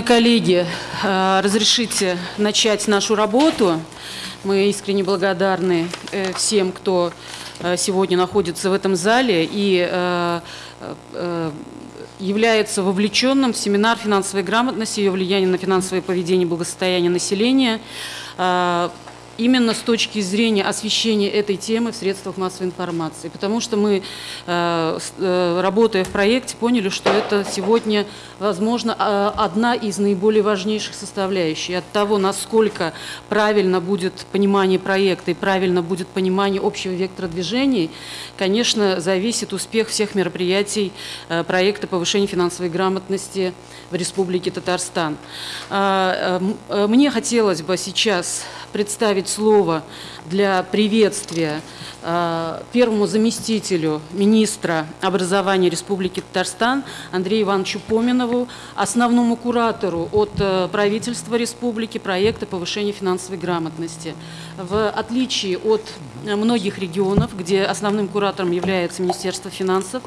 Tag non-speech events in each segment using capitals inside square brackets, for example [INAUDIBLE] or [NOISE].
Уважаемые коллеги, э, разрешите начать нашу работу. Мы искренне благодарны э, всем, кто э, сегодня находится в этом зале и является вовлеченным в семинар финансовой грамотности, ее влияние на финансовое поведение и благосостояние населения именно с точки зрения освещения этой темы в средствах массовой информации. Потому что мы, э, э, работая в проекте, поняли, что это сегодня, возможно, а, одна из наиболее важнейших составляющих. От того, насколько правильно будет понимание проекта и правильно будет понимание общего вектора движений, конечно, зависит успех всех мероприятий э, проекта повышения финансовой грамотности в Республике Татарстан. А, мне хотелось бы сейчас представить слово для приветствия э, первому заместителю министра образования Республики Татарстан Андрею Ивановичу Поминову, основному куратору от э, правительства республики проекта повышения финансовой грамотности. В отличие от многих регионов, где основным куратором является Министерство финансов,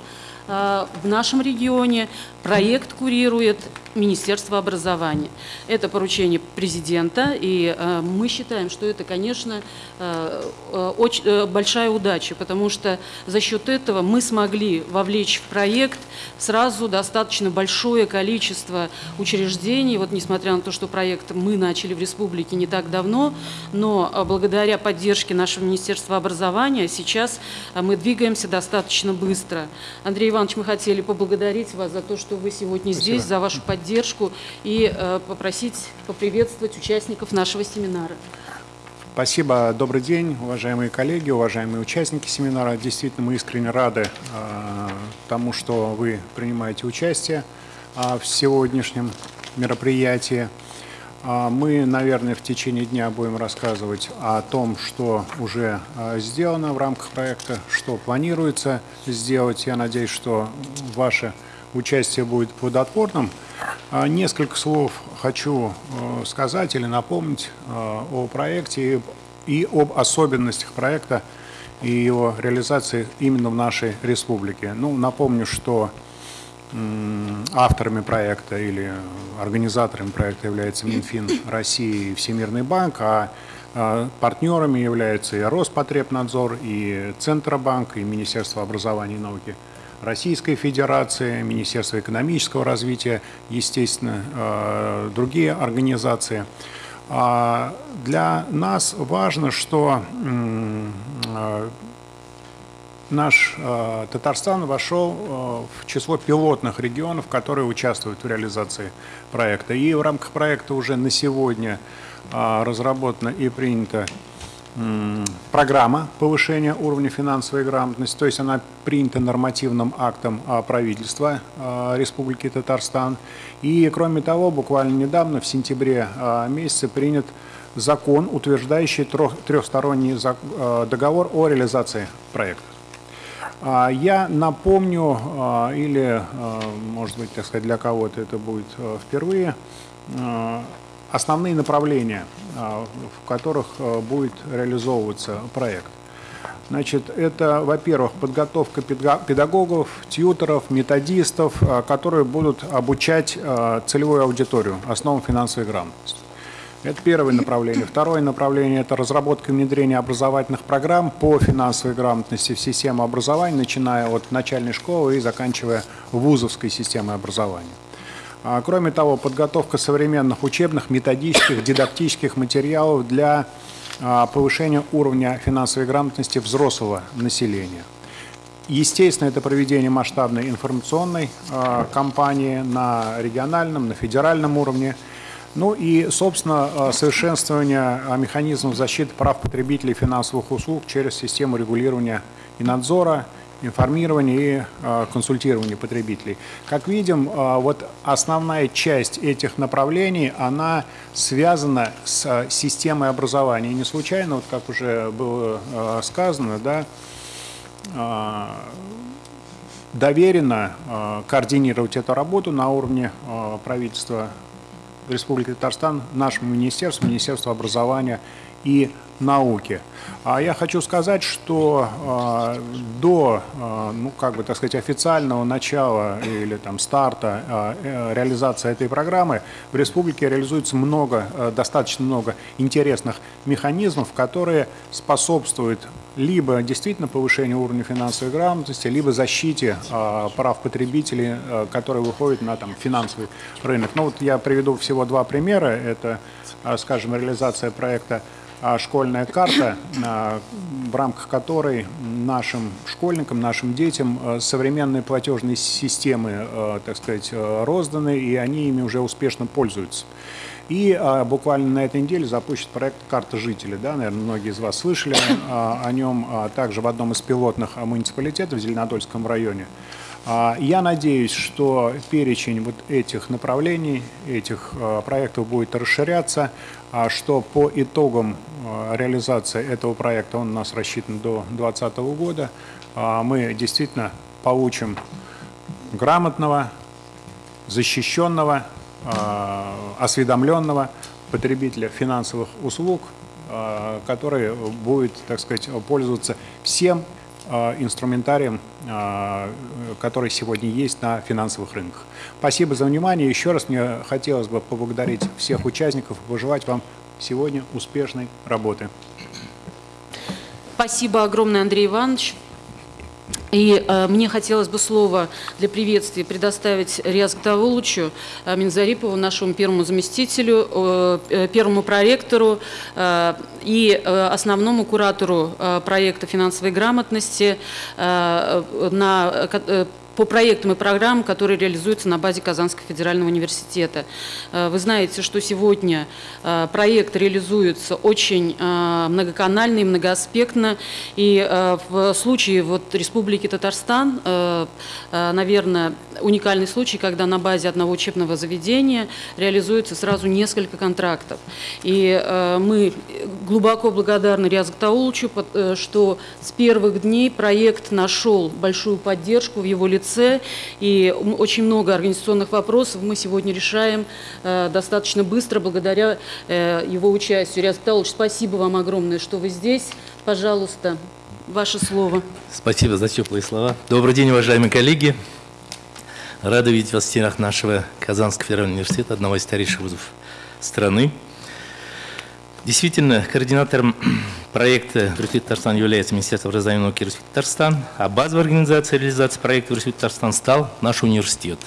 э, в нашем регионе проект курирует Министерство образования. Это поручение президента, и э, мы считаем, что это, конечно, э, э, очень большая удача, потому что за счет этого мы смогли вовлечь в проект сразу достаточно большое количество учреждений. Вот несмотря на то, что проект мы начали в республике не так давно, но благодаря поддержке нашего Министерства образования сейчас мы двигаемся достаточно быстро. Андрей Иванович, мы хотели поблагодарить вас за то, что вы сегодня Спасибо. здесь, за вашу поддержку и э, попросить поприветствовать участников нашего семинара. Спасибо. Добрый день, уважаемые коллеги, уважаемые участники семинара. Действительно, мы искренне рады э, тому, что вы принимаете участие э, в сегодняшнем мероприятии. Э, мы, наверное, в течение дня будем рассказывать о том, что уже э, сделано в рамках проекта, что планируется сделать. Я надеюсь, что ваше участие будет плодотворным. А, несколько слов хочу э, сказать или напомнить э, о проекте и об особенностях проекта и его реализации именно в нашей республике. Ну, напомню, что авторами проекта или организаторами проекта является Минфин России и Всемирный банк, а, а партнерами являются и Роспотребнадзор, и Центробанк, и Министерство образования и науки – Российской Федерации, Министерство экономического развития, естественно, э, другие организации. А для нас важно, что э, наш э, Татарстан вошел в число пилотных регионов, которые участвуют в реализации проекта. И в рамках проекта уже на сегодня разработано и принято программа повышения уровня финансовой грамотности, то есть она принята нормативным актом а, правительства а, Республики Татарстан. И кроме того, буквально недавно, в сентябре а, месяце, принят закон, утверждающий трехсторонний договор о реализации проекта. Я напомню, или, может быть, так сказать, для кого-то это будет впервые, основные направления, а, в которых а, будет реализовываться проект. Значит, это, во-первых, подготовка педагогов, тьютеров, методистов, а, которые будут обучать целевую аудиторию основам финансовой грамотности. Это первое направление. Второе направление – это разработка и внедрение образовательных программ по финансовой грамотности в систему образования, начиная от начальной школы и заканчивая вузовской системой образования. А, кроме того, подготовка современных учебных, методических, дидактических материалов для а, повышения уровня финансовой грамотности взрослого населения. Естественно, это проведение масштабной информационной а, кампании на региональном, на федеральном уровне. Ну и, собственно, совершенствование механизмов защиты прав потребителей финансовых услуг через систему регулирования и надзора, информирования и э, консультирования потребителей. Как видим, э, вот основная часть этих направлений, она связана с э, системой образования. Не случайно, вот как уже было сказано, да, доверено координировать эту работу на уровне правительства Республики Татарстан нашему министерству, Министерству образования и науки. А я хочу сказать, что э, до, э, ну, как бы, так сказать, официального начала или там старта э, реализации этой программы в республике реализуется много, э, достаточно много интересных механизмов, которые способствуют либо действительно повышению уровня финансовой грамотности, либо защите э, прав потребителей, э, которые выходят на там, финансовый рынок. Ну вот я приведу всего два примера. Это, э, скажем, реализация проекта а школьная карта, а, в рамках которой нашим школьникам, нашим детям а, современные платежные системы, так сказать, розданы, и они ими уже успешно пользуются. И а, буквально на этой неделе запустит проект «Карта жителя». Да, наверное, многие из вас слышали а, о нем а, также в одном из пилотных муниципалитетов в Зеленодольском районе. А, я надеюсь, что перечень вот этих направлений, этих проектов будет расширяться, а что по итогам реализации этого проекта, он у нас рассчитан до 2020 года, мы действительно получим грамотного, защищенного, осведомленного потребителя финансовых услуг, который будет, так сказать, пользоваться всем Э, инструментарием, э, который сегодня есть на финансовых рынках. Спасибо за внимание. Еще раз мне хотелось бы поблагодарить всех участников и пожелать вам сегодня успешной работы. Спасибо огромное, Андрей Иванович. И э, мне хотелось бы слово для приветствия предоставить Риаз Гтавулычу э, Минзарипову, нашему первому заместителю, э, э, первому проектору э, и э, основному куратору э, проекта финансовой грамотности э, на э, по проектам и программам, которые реализуются на базе Казанского федерального университета. Э, вы знаете, что сегодня э, проект реализуется очень э, многоканально и многоаспектно. И в случае вот Республики Татарстан, наверное, уникальный случай, когда на базе одного учебного заведения реализуется сразу несколько контрактов. И мы глубоко благодарны Риазу Таулчу, что с первых дней проект нашел большую поддержку в его лице лице. И очень много организационных вопросов мы сегодня решаем э, достаточно быстро благодаря э, его участию. Риас Павлович, спасибо вам огромное, что вы здесь. Пожалуйста, ваше слово. Спасибо за теплые слова. Добрый день, уважаемые коллеги. Рада видеть вас в стенах нашего Казанского федерального университета, одного из старейших вузов страны. Действительно, координатором [CLEARS THROAT] проекта Республики Татарстан является Министерство образования и науки Республики Татарстан, а базовой организацией реализации проекта Республике Татарстан стал наш университет.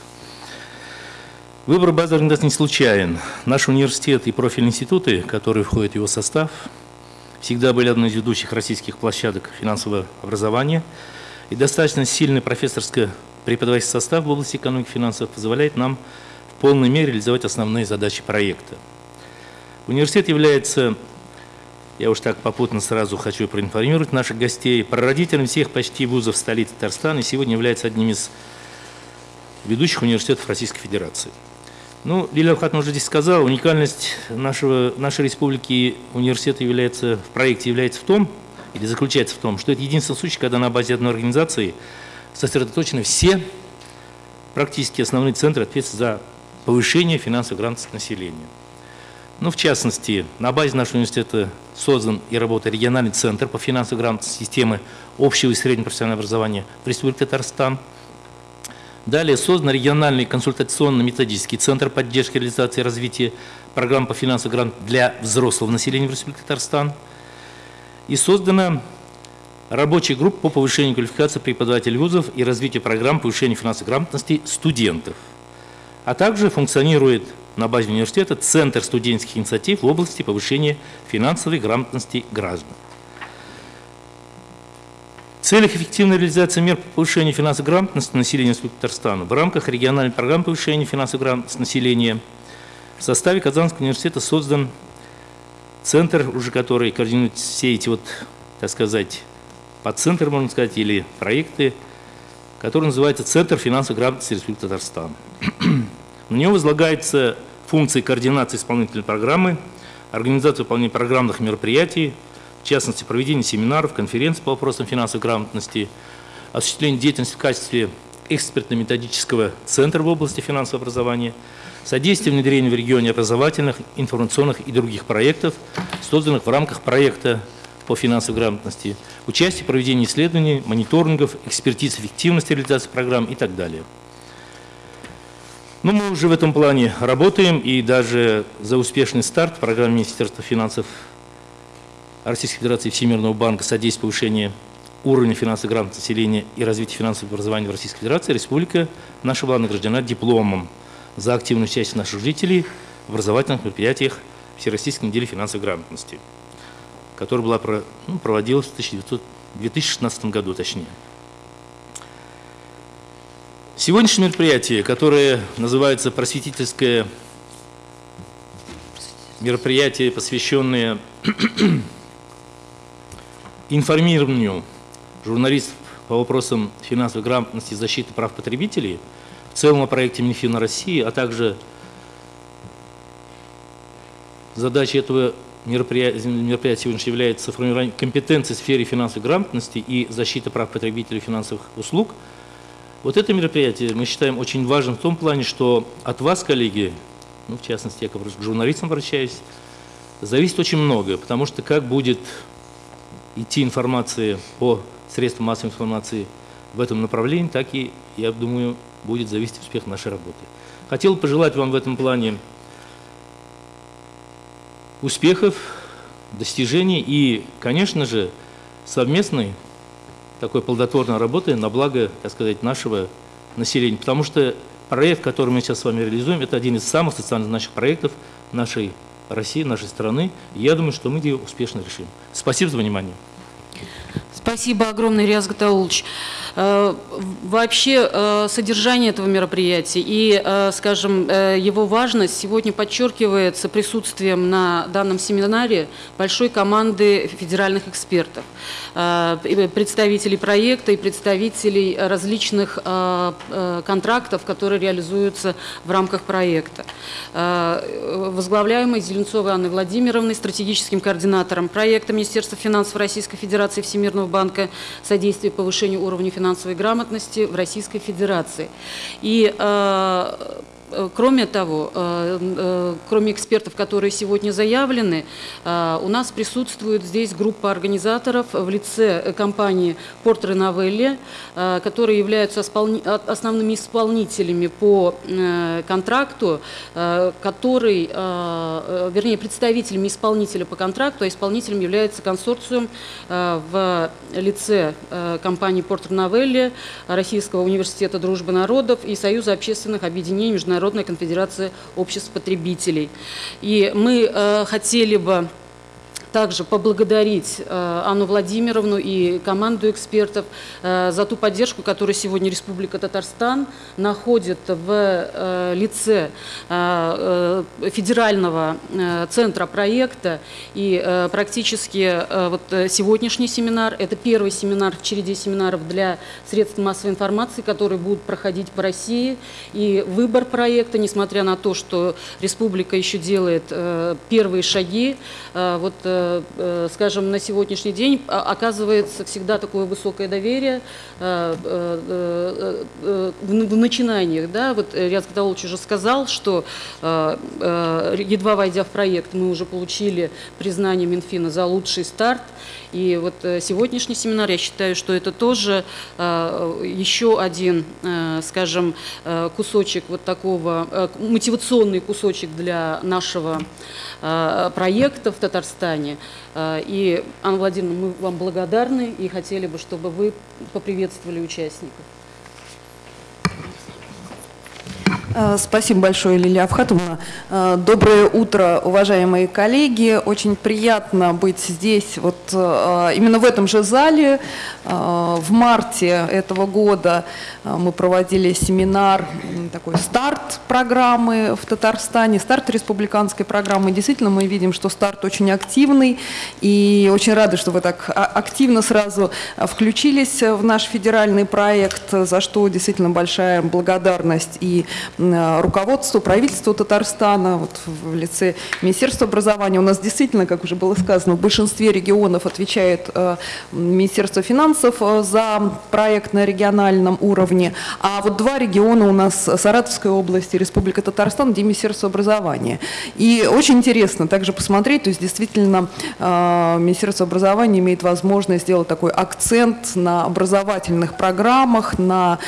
Выбор базовой организации не случайен. Наш университет и профильные институты, которые входят в его состав, всегда были одной из ведущих российских площадок финансового образования, и достаточно сильный профессорско-преподавательский состав в области экономики и финансов позволяет нам в полной мере реализовать основные задачи проекта. Университет является, я уж так попутно сразу хочу проинформировать наших гостей, прародителем всех почти вузов столицы Татарстана и сегодня является одним из ведущих университетов Российской Федерации. Ну, Лилия Хатна уже здесь сказал, уникальность нашего, нашей республики университета является, в проекте является в том, или заключается в том, что это единственный случай, когда на базе одной организации сосредоточены все практически основные центры ответственности за повышение финансовой грамотности населения. Ну, в частности, на базе нашего университета создан и работает региональный центр по финансовой грамотности системы общего и среднего профессионального образования в Республике Татарстан. Далее создан региональный консультационно-методический центр поддержки реализации и развития программ по финансовой грамотности для взрослого населения в Республике Татарстан. И создана рабочая группа по повышению квалификации преподавателей вузов и развитию программ повышения финансовой грамотности студентов. А также функционирует на базе университета Центр студенческих инициатив в области повышения финансовой грамотности граждан. В целях эффективной реализации мер по повышению финансовой грамотности населения Республики Татарстана в рамках региональной программы повышения финансовой грамотности населения в составе Казанского университета создан центр, уже который координирует все эти вот, так сказать, подцентры, можно сказать, или проекты, который называется Центр финансовой грамотности Республики Татарстан. [CLEARS THROAT] На него возлагается функции координации исполнительной программы, организации выполнения программных мероприятий, в частности, проведение семинаров, конференций по вопросам финансовой грамотности, осуществление деятельности в качестве экспертно-методического центра в области финансового образования, содействие внедрению в регионе образовательных, информационных и других проектов, созданных в рамках проекта по финансовой грамотности, участие в проведении исследований, мониторингов, экспертиз эффективности реализации программ и так далее. Ну, мы уже в этом плане работаем, и даже за успешный старт программы Министерства финансов Российской Федерации Всемирного банка содействия повышения уровня финансовой грамотности населения и развития финансового образования в Российской Федерации, республика наша была награждена дипломом за активное участие наших жителей в образовательных мероприятиях Всероссийской недели финансовой грамотности, которая была, ну, проводилась в 1900, 2016 году, точнее. Сегодняшнее мероприятие, которое называется просветительское мероприятие, посвященное [CLEARS THROAT] информированию журналистов по вопросам финансовой грамотности и защиты прав потребителей, в целом о проекте Минфина России, а также задачей этого мероприятия, мероприятия сегодня является формирование компетенции в сфере финансовой грамотности и защиты прав потребителей финансовых услуг. Вот это мероприятие мы считаем очень важным в том плане, что от вас, коллеги, ну, в частности, я к журналистам обращаюсь, зависит очень много, потому что как будет идти информация по средствам массовой информации в этом направлении, так и, я думаю, будет зависеть успех нашей работы. Хотел пожелать вам в этом плане успехов, достижений и, конечно же, совместной такой плодотворной работы на благо, так сказать, нашего населения. Потому что проект, который мы сейчас с вами реализуем, это один из самых социально значимых проектов нашей России, нашей страны. я думаю, что мы ее успешно решим. Спасибо за внимание. Спасибо огромное, Риаз Гатаулович. Э, вообще э, содержание этого мероприятия и, э, скажем, его важность сегодня подчеркивается присутствием на данном семинаре большой команды федеральных экспертов, представителей проекта и представителей различных контрактов, которые реализуются в рамках проекта. Возглавляемый Зеленцовой Анной Владимировной, стратегическим координатором проекта Министерства финансов Российской Федерации Всемирного банка содействия повышению уровня финансовой грамотности в Российской Федерации. И Э, кроме того, э, э, кроме экспертов, которые сегодня заявлены, у нас присутствует здесь группа организаторов в лице компании Портер Новелли, которые являются основными исполнителями по контракту, который, вернее, представителями исполнителя по контракту, а исполнителем является консорциум в лице компании Портер Новелли, Российского университета дружбы народов и Союза общественных объединений международных Международная конфедерация обществ потребителей. И мы э, хотели бы также поблагодарить э, Анну Владимировну и команду экспертов э, за ту поддержку, которую сегодня Республика Татарстан находит в э, лице федерального центра проекта. И практически вот сегодняшний семинар – это первый семинар в череде семинаров для средств массовой информации, которые будут проходить по России. И выбор проекта, несмотря на то, что республика еще делает первые шаги, вот скажем, на сегодняшний день а, оказывается всегда такое высокое доверие э, э, в начинаниях. Да? Вот Ряд Катаулович уже сказал, что едва войдя в проект, мы уже получили признание Минфина за лучший старт. И вот сегодняшний семинар, я считаю, что это тоже еще один, скажем, кусочек вот такого, мотивационный кусочек для нашего проекта в Татарстане. А, и, Анна Владимировна, мы вам благодарны и хотели бы, чтобы вы поприветствовали участников. Спасибо большое, Лилия Авхатовна. Э, доброе утро, уважаемые коллеги. Очень приятно быть здесь, вот э, именно в этом же зале. В марте этого года мы проводили семинар, такой старт программы в Татарстане, старт республиканской программы. Действительно, мы видим, что старт очень активный, и очень рады, что вы так а, активно сразу включились в наш федеральный проект, за что действительно большая благодарность и э, руководству, правительству Татарстана, вот в лице Министерства образования. У нас действительно, как уже было сказано, в большинстве регионов отвечает э, Министерство финансов э, за проект на региональном уровне, а вот два региона у нас Саратовская область и Республика Татарстан, где Министерство образования. И очень интересно также посмотреть, то есть действительно Министерство образования имеет возможность сделать такой акцент на образовательных программах, на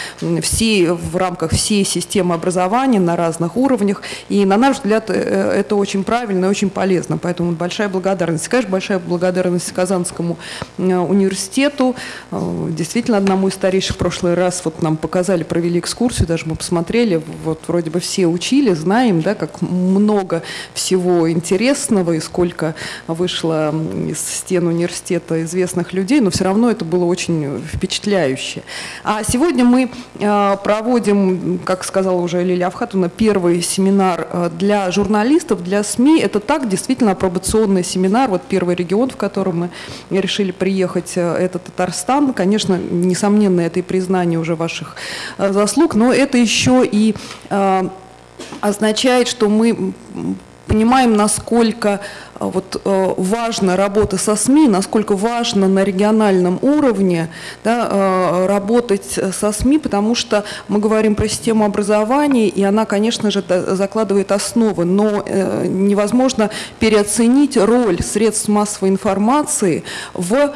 все, в рамках всей системы образования на разных уровнях. И на наш взгляд, э, это очень правильно и очень полезно. Поэтому большая благодарность. Конечно, большая благодарность Казанскому э, университету. Э, действительно, одному из старейших в прошлый раз вот нам показали, провели экскурсию, даже мы посмотрели, вот вроде бы все учили, знаем, да, как много всего интересного и сколько вышло из стен университета известных людей, но все равно это было очень впечатляюще. А сегодня мы проводим, как сказала уже Лилия Авхатовна, первый семинар э, для журналистов, для СМИ. Это так, действительно, апробационный семинар. Вот первый регион, в котором мы решили приехать, э, это Татарстан. Конечно, несомненно, это и признание уже ваших э, заслуг, но это еще и означает, что мы понимаем, насколько э, вот, э, важна работа со СМИ, насколько важно на региональном уровне да, э, работать со СМИ, потому что мы говорим про систему образования, и она, конечно же, закладывает основы, но невозможно переоценить роль средств массовой информации в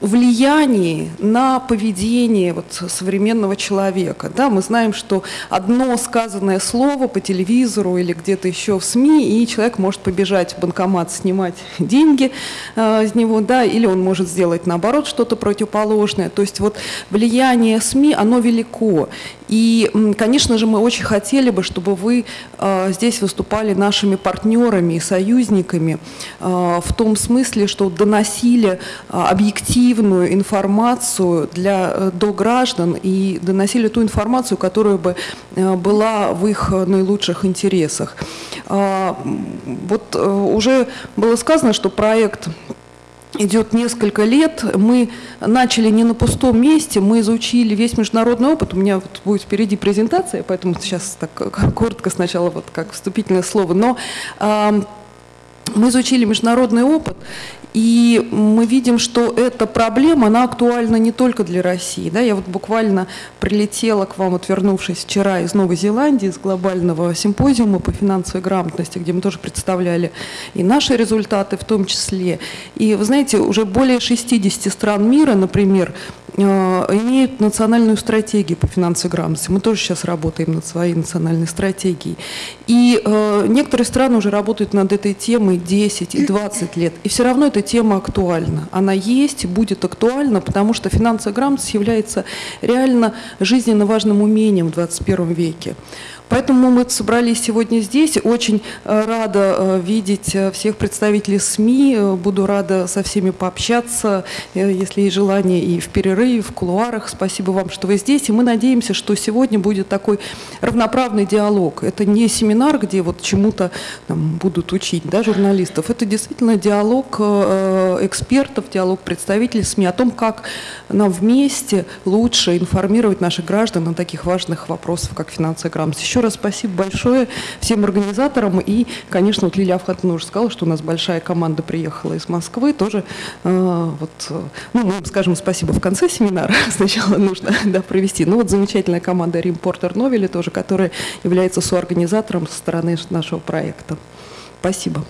влиянии на поведение вот современного человека. Да, мы знаем, что одно сказанное слово по телевизору или где-то еще в СМИ, и человек может побежать в банкомат снимать [LAUGHS] деньги э, из него, да, или он может сделать наоборот что-то противоположное. То есть вот влияние СМИ, оно велико. И, конечно же, мы очень хотели бы, чтобы вы э, здесь выступали нашими партнерами и союзниками э, в том смысле, что доносили э, объективную информацию для, до граждан и доносили ту информацию, которая бы была в их наилучших интересах. Вот уже было сказано, что проект идет несколько лет. Мы начали не на пустом месте, мы изучили весь международный опыт. У меня вот будет впереди презентация, поэтому сейчас так [LAUGHS] коротко сначала вот как вступительное слово. Но э, мы изучили международный опыт, и мы видим, что эта проблема, она актуальна не только для России. Да? Я вот буквально прилетела к вам, отвернувшись вчера из Новой Зеландии, из глобального симпозиума по финансовой грамотности, где мы тоже представляли и наши результаты в том числе. И вы знаете, уже более 60 стран мира, например, имеют национальную стратегию по финансовой грамотности. Мы тоже сейчас работаем над своей национальной стратегией. И э, некоторые страны уже работают над этой темой 10 и 20 лет. И все равно эта тема актуальна. Она есть, будет актуальна, потому что финансовая грамотность является реально жизненно важным умением в 21 веке. Поэтому мы собрались сегодня здесь. Очень э, рада э, видеть э, всех представителей СМИ. Буду рада со всеми пообщаться, если есть желание, и в перерыве, и в кулуарах. Спасибо вам, что вы здесь. И мы надеемся, что сегодня будет такой равноправный диалог. Это не семинар, где вот чему-то будут учить да, журналистов. Это действительно диалог экспертов, диалог представителей СМИ о том, как нам вместе лучше информировать наших граждан о таких важных вопросах, как финансовая грамотность. Еще раз спасибо большое всем организаторам. И, конечно, вот Лилия Авхатовна уже сказала, что у нас большая команда приехала из Москвы. Тоже, э, вот, э, ну, мы скажем спасибо в конце семинара. [LAUGHS] Сначала нужно да, провести. Ну, вот замечательная команда Римпортер Новели тоже, которая является соорганизатором со стороны нашего проекта. Спасибо.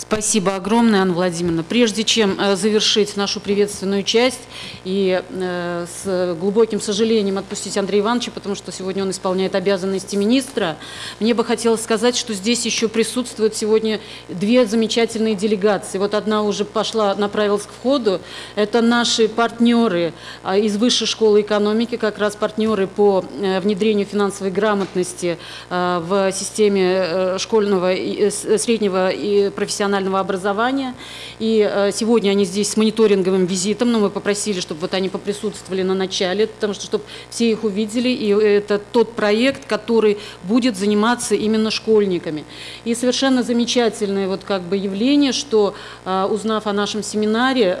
Спасибо огромное, Анна Владимировна. Прежде чем э, завершить нашу приветственную часть и э, с глубоким сожалением отпустить Андрея Ивановича, потому что сегодня он исполняет обязанности министра, мне бы хотелось сказать, что здесь еще присутствуют сегодня две замечательные делегации. Вот одна уже пошла, направилась к входу. Это наши партнеры а, из Высшей школы экономики, как раз партнеры по э, внедрению финансовой грамотности в системе школьного, среднего и профессионального профессионального образования. И э, сегодня они здесь с мониторинговым визитом, но мы попросили, чтобы вот они поприсутствовали на начале, потому что чтобы все их увидели. И это тот проект, который будет заниматься именно школьниками. И совершенно замечательное вот как бы явление, что узнав о нашем семинаре,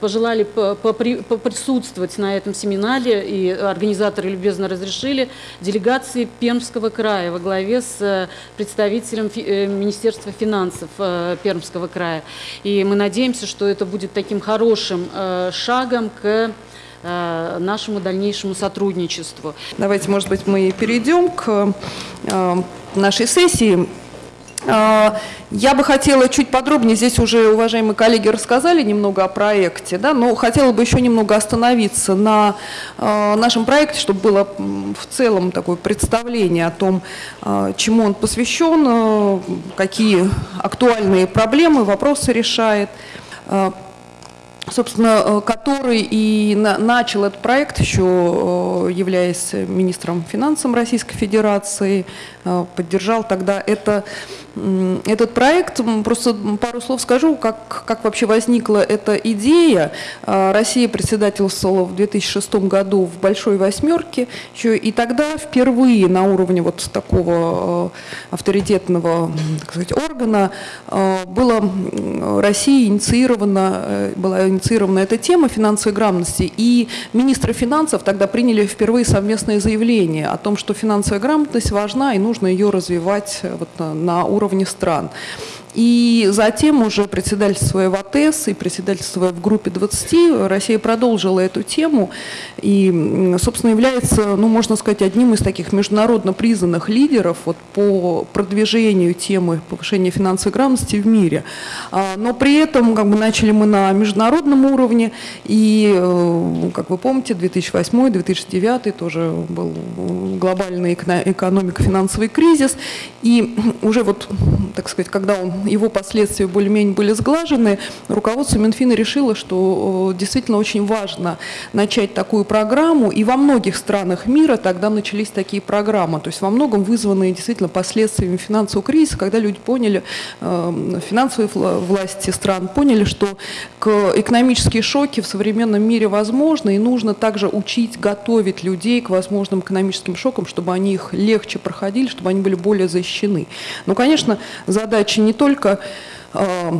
пожелали поприсутствовать на этом семинаре, и организаторы любезно разрешили, делегации Пермского края во главе с э, представителем э, Министерства финансов э, Пермского края. И мы надеемся, что это будет таким хорошим шагом к нашему дальнейшему сотрудничеству. Давайте, может быть, мы перейдем к нашей сессии. А, я бы хотела чуть подробнее, здесь уже уважаемые коллеги рассказали немного о проекте, да, но хотела бы еще немного остановиться на а, нашем проекте, чтобы было в целом такое представление о том, а, чему он посвящен, какие актуальные проблемы, вопросы решает. Собственно, который и начал этот проект, еще являясь министром финансов Российской Федерации, поддержал тогда это этот проект, просто пару слов скажу, как, как вообще возникла эта идея. А, Россия председательствовала в 2006 году в «Большой восьмерке», еще и тогда впервые на уровне вот такого а, авторитетного так сказать, органа а, было России инициирована, э, была инициирована эта тема финансовой грамотности, и министры финансов тогда приняли впервые совместное заявление о том, что финансовая грамотность важна и нужно ее развивать э, вот на уровне уровне стран. И затем уже председательствуя в АТС и председательствуя в группе 20, Россия продолжила эту тему и, собственно, является, ну, можно сказать, одним из таких международно признанных лидеров вот, по продвижению темы повышения финансовой грамотности в мире. А, но при этом как бы, начали мы на международном уровне, и, э, как вы помните, 2008-2009 тоже был глобальный экономико-финансовый кризис, и уже вот, так сказать, когда он его последствия более-менее были сглажены, руководство Минфина решило, что действительно очень важно начать такую программу, и во многих странах мира тогда начались такие программы, то есть во многом вызванные действительно последствиями финансового кризиса, когда люди поняли, э, финансовые власти стран поняли, что экономические шоки в современном мире возможны, и нужно также учить, готовить людей к возможным экономическим шокам, чтобы они их легче проходили, чтобы они были более защищены. Но, конечно, задача не только только э,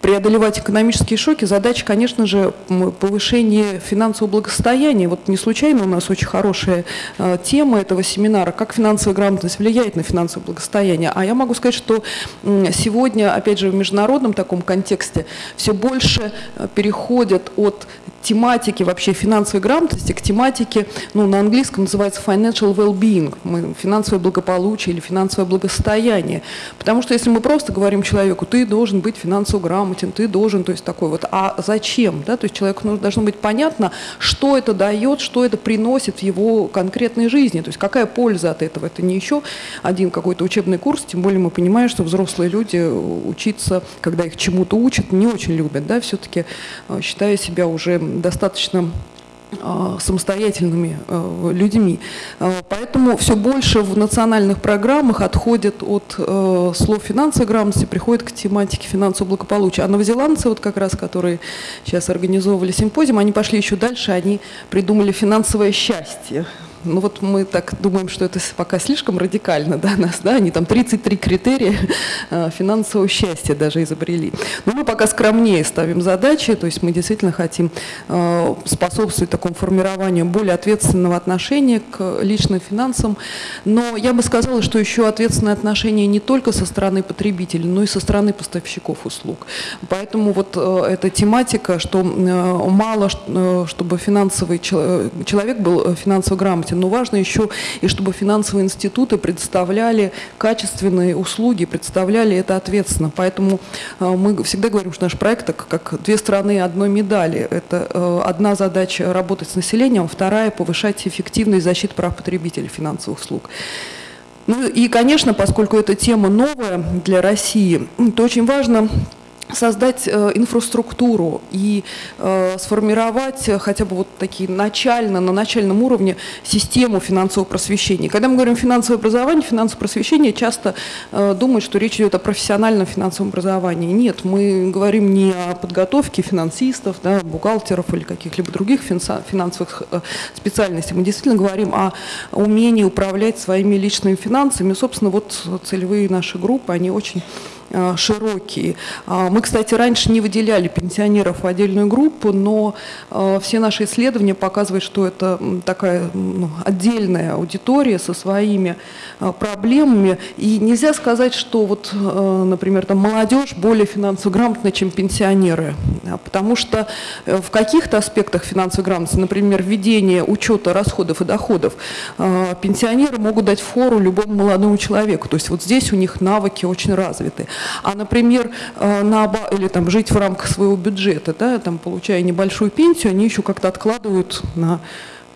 преодолевать экономические шоки, задача, конечно же, повышение финансового благосостояния. Вот не случайно у нас очень хорошая э, тема этого семинара, как финансовая грамотность влияет на финансовое благосостояние. А я могу сказать, что сегодня, опять же, в международном таком контексте все больше э, переходят от тематики вообще финансовой грамотности к тематике, ну, на английском называется financial well-being, финансовое благополучие или финансовое благосостояние. Потому что если мы просто говорим человеку, ты должен быть финансово грамотен, ты должен, то есть такой вот, а зачем? Да? То есть человеку должно быть понятно, что это дает, что это приносит в его конкретной жизни, то есть какая польза от этого. Это не еще один какой-то учебный курс, тем более мы понимаем, что взрослые люди учиться, когда их чему-то учат, не очень любят, да, все-таки э, считая себя уже достаточно а, самостоятельными а, людьми. А, поэтому все больше в национальных программах отходит от слов финансовой грамотности, приходит к тематике финансового благополучия. А новозеландцы, вот как раз, которые сейчас организовывали симпозиум, они пошли еще дальше, они придумали финансовое счастье. Ну вот мы так думаем, что это пока слишком радикально да, нас, да, они там 33 критерия э, финансового счастья даже изобрели. Но мы пока скромнее ставим задачи, то есть мы действительно хотим э, способствовать такому формированию более ответственного отношения к личным финансам. Но я бы сказала, что еще ответственное отношение не только со стороны потребителей, но и со стороны поставщиков услуг. Поэтому вот э, эта тематика, что мало, чтобы финансовый человек был финансово грамотен, но важно еще и чтобы финансовые институты предоставляли качественные услуги, представляли это ответственно. Поэтому э, мы всегда говорим, что наш проект как, как две стороны одной медали. Это э, одна задача работать с населением, вторая повышать эффективность защиты прав потребителей финансовых услуг. Ну и, конечно, поскольку эта тема новая для России, то очень важно создать э, инфраструктуру и э, сформировать хотя бы вот такие начально, на начальном уровне систему финансового просвещения. Когда мы говорим финансовое образование, финансовое просвещение часто э, думают, что речь идет о профессиональном финансовом образовании. Нет, мы говорим не о подготовке финансистов, да, бухгалтеров или каких-либо других финансовых специальностей. Мы действительно говорим о умении управлять своими личными финансами. Собственно, вот целевые наши группы, они очень широкие. А, мы, кстати, раньше не выделяли пенсионеров в отдельную группу, но э, все наши исследования показывают, что это такая ну, отдельная аудитория со своими э, проблемами. И нельзя сказать, что вот, например, там молодежь более финансово грамотна, чем пенсионеры. Потому что в каких-то аспектах финансовой грамотности, например, введение учета расходов и доходов, пенсионеры могут дать фору любому молодому человеку. То есть вот здесь у них навыки очень развиты. А, например, э, на, или там жить в рамках своего бюджета, да, там, получая небольшую пенсию, они еще как-то откладывают на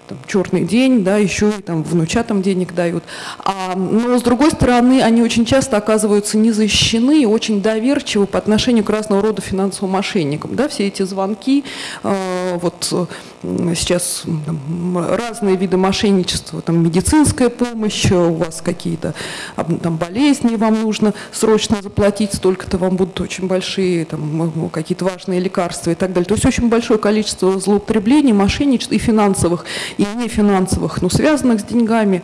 там, черный день, да, еще и там внучатам денег дают. А, но с другой стороны, они очень часто оказываются не защищены и очень доверчивы по отношению к разного рода финансовым мошенникам. Да, все эти звонки, э, вот сейчас там, разные виды мошенничества, там медицинская помощь, у вас какие-то там болезни, вам нужно срочно заплатить, столько-то вам будут очень большие там какие-то важные лекарства и так далее. То есть очень большое количество злоупотреблений, мошенничеств и финансовых, и нефинансовых, но связанных с деньгами.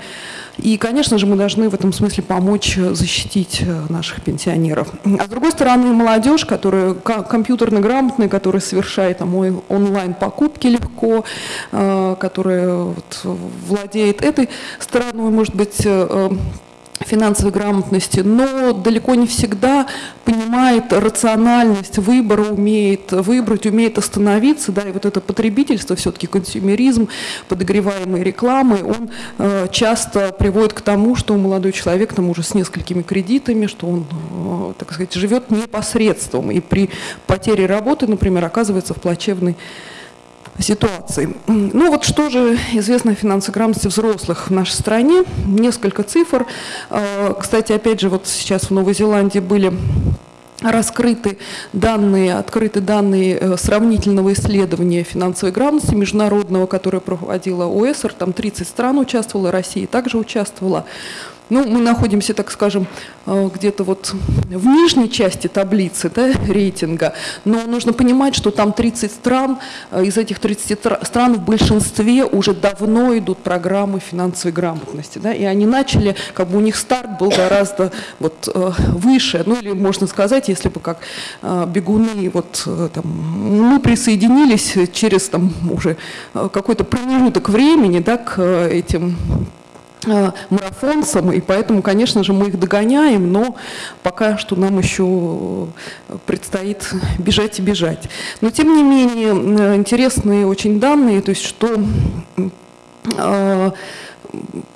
И, конечно же, мы должны в этом смысле помочь защитить э, наших пенсионеров. А с другой стороны, молодежь, которая компьютерно грамотная, которая совершает там, онлайн-покупки легко, э, которая вот, владеет этой стороной, может быть, э, финансовой грамотности, но далеко не всегда понимает рациональность выбора, умеет выбрать, умеет остановиться, да, и вот это потребительство, все-таки консюмеризм, подогреваемый рекламой, он э, часто приводит к тому, что молодой человек там уже с несколькими кредитами, что он, э, так сказать, живет непосредством, и при потере работы, например, оказывается в плачевной ситуации. Ну вот что же известно о финансовой грамотности взрослых в нашей стране? Несколько цифр. А, кстати, опять же, вот сейчас в Новой Зеландии были раскрыты данные, открыты данные э, сравнительного исследования финансовой грамотности международного, которое проводила ОЭСР, там 30 стран участвовало, Россия также участвовала. Ну, мы находимся, так скажем, э, где-то вот в нижней части таблицы да, рейтинга, но нужно понимать, что там 30 стран, э, из этих 30 стран в большинстве уже давно идут программы финансовой грамотности, да, и они начали, как бы у них старт был гораздо вот э, выше, ну или можно сказать, если бы как бегуны, вот там, мы присоединились через там уже какой-то промежуток времени, да, к этим марафонцам, и поэтому, конечно же, мы их догоняем, но пока что нам еще предстоит бежать и бежать. Но, тем не менее, э, интересные очень данные, то есть что э,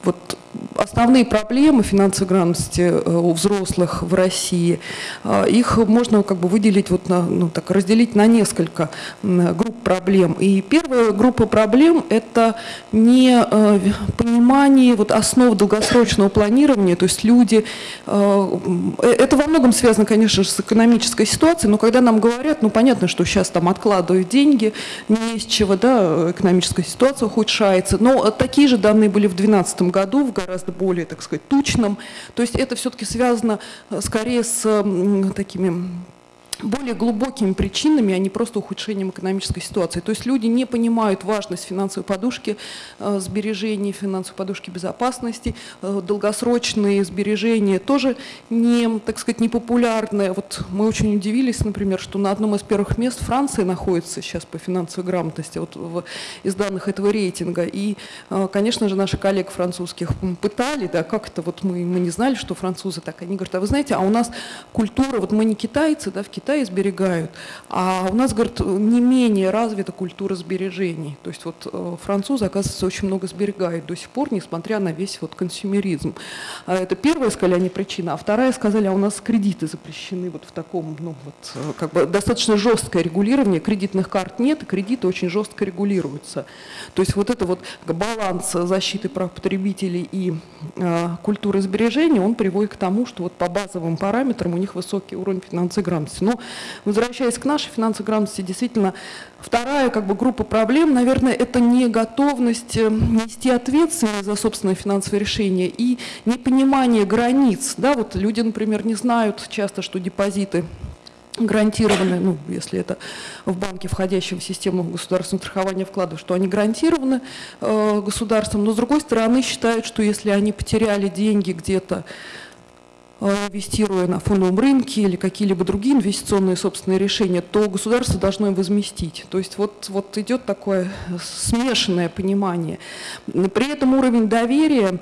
вот основные проблемы финансовой грамотности э, у взрослых в России, э, их можно как бы выделить, вот на, ну, так, разделить на несколько групп проблем. И первая группа проблем – это не э, понимание вот, основ долгосрочного планирования, то есть люди… Это во многом связано, конечно же, с экономической ситуацией, но когда нам говорят, ну понятно, что сейчас там откладывают деньги, не из чего, да, экономическая ситуация ухудшается, но такие же данные были в 2012 году, в гораздо более, так сказать, тучным. То есть это все-таки связано э, скорее с такими более глубокими причинами, а не просто ухудшением экономической ситуации. То есть люди не понимают важность финансовой подушки э, сбережений, финансовой подушки безопасности, э, долгосрочные сбережения тоже не, так сказать, не популярные. Вот мы очень удивились, например, что на одном из первых мест Франция находится сейчас по финансовой грамотности вот в, из данных этого рейтинга. И, э, конечно же, наши коллег французских пытали, да, как это вот мы, мы не знали, что французы так. Они говорят, а вы знаете, а у нас культура, вот мы не китайцы, да, в Китае Китае сберегают, а у нас, говорит, не менее развита культура сбережений. То есть вот э, французы, оказывается, очень много сберегают до сих пор, несмотря на весь вот консюмеризм. А это первая, сказали они, причина. А вторая, сказали, а у нас кредиты запрещены вот в таком, ну вот, э, как бы достаточно жесткое регулирование. Кредитных карт нет, и кредиты очень жестко регулируются. То есть вот это вот баланс защиты прав потребителей и э, культуры сбережения, он приводит к тому, что вот по базовым параметрам у них высокий уровень финансовой грамотности. Но Возвращаясь к нашей финансовой грамотности, действительно, вторая как бы, группа проблем, наверное, это не готовность э, нести ответственность за собственное финансовое решение и непонимание границ. Да, вот люди, например, не знают часто, что депозиты гарантированы, ну, если это в банке, входящем в систему государственного страхования вкладов, что они гарантированы э, государством, но с другой стороны считают, что если они потеряли деньги где-то инвестируя на фондовом рынке или какие-либо другие инвестиционные собственные решения, то государство должно им возместить. То есть вот, вот идет такое смешанное понимание. При этом уровень доверия